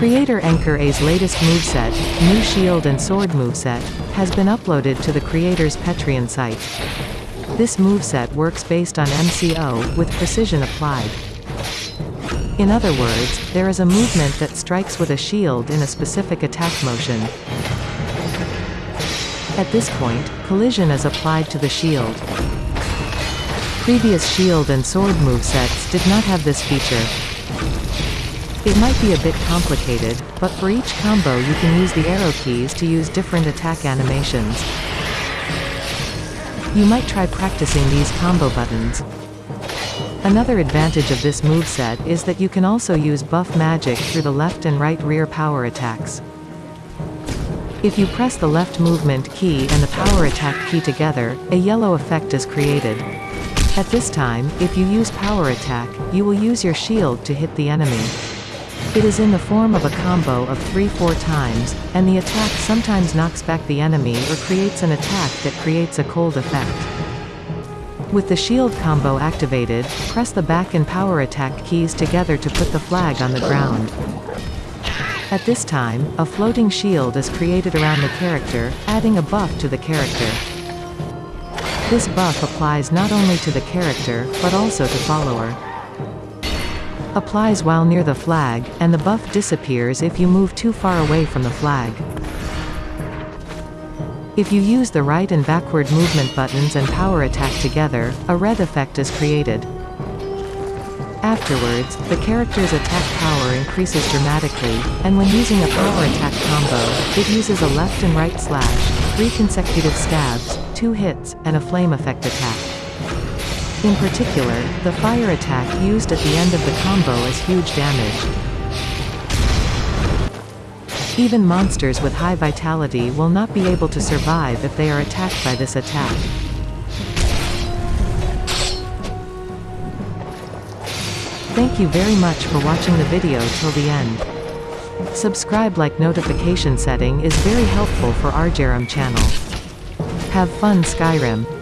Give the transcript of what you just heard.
Creator Anchor A's latest moveset, new shield and sword moveset, has been uploaded to the creator's Patreon site. This moveset works based on MCO, with precision applied. In other words, there is a movement that strikes with a shield in a specific attack motion. At this point, collision is applied to the shield. Previous shield and sword movesets did not have this feature. It might be a bit complicated, but for each combo you can use the arrow keys to use different attack animations. You might try practicing these combo buttons. Another advantage of this moveset is that you can also use buff magic through the left and right rear power attacks. If you press the left movement key and the power attack key together, a yellow effect is created. At this time, if you use power attack, you will use your shield to hit the enemy. It is in the form of a combo of 3-4 times, and the attack sometimes knocks back the enemy or creates an attack that creates a cold effect. With the shield combo activated, press the back and power attack keys together to put the flag on the ground. At this time, a floating shield is created around the character, adding a buff to the character. This buff applies not only to the character, but also to follower applies while near the flag, and the buff disappears if you move too far away from the flag. If you use the right and backward movement buttons and power attack together, a red effect is created. Afterwards, the character's attack power increases dramatically, and when using a power attack combo, it uses a left and right slash, three consecutive stabs, two hits, and a flame effect attack. In particular, the fire attack used at the end of the combo is huge damage. Even monsters with high vitality will not be able to survive if they are attacked by this attack. Thank you very much for watching the video till the end. Subscribe like notification setting is very helpful for Argerum channel. Have fun Skyrim.